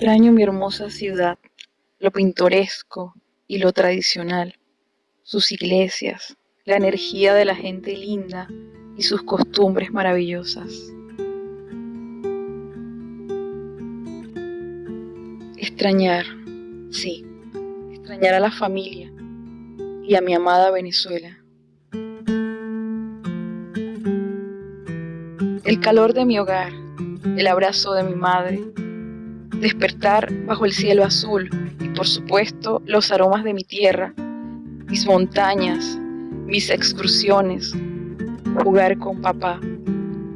hermosa ciudad, lo pintoresco y lo tradicional, sus iglesias, la energía de la gente linda y sus costumbres maravillosas. Extrañar, sí, extrañar a la familia y a mi amada Venezuela. El calor de mi hogar, el abrazo de mi madre, despertar bajo el cielo azul y por supuesto los aromas de mi tierra, mis montañas, mis excursiones, jugar con papá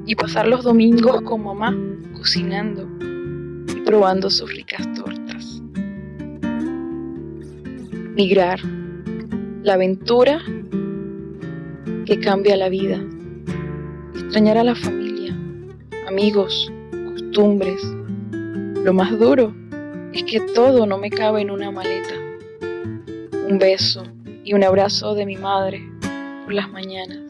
y pasar los domingos con mamá cocinando y probando sus ricas tortas. Migrar, la aventura que cambia la vida, extrañar a la familia, amigos, costumbres. Lo más duro es que todo no me cabe en una maleta. Un beso y un abrazo de mi madre por las mañanas.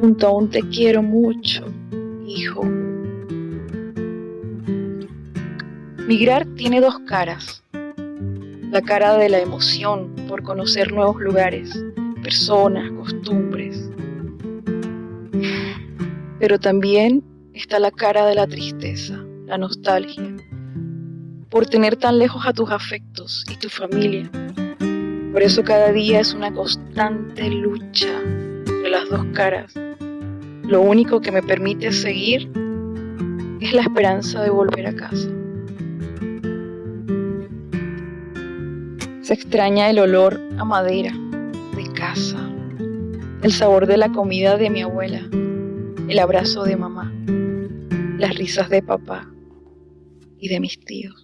Junto a un te quiero mucho, hijo. Migrar tiene dos caras. La cara de la emoción por conocer nuevos lugares, personas, costumbres. Pero también está la cara de la tristeza, la nostalgia, por tener tan lejos a tus afectos y tu familia. Por eso cada día es una constante lucha de las dos caras. Lo único que me permite seguir es la esperanza de volver a casa. Se extraña el olor a madera de casa, el sabor de la comida de mi abuela, el abrazo de mamá, las risas de papá y de mis tíos.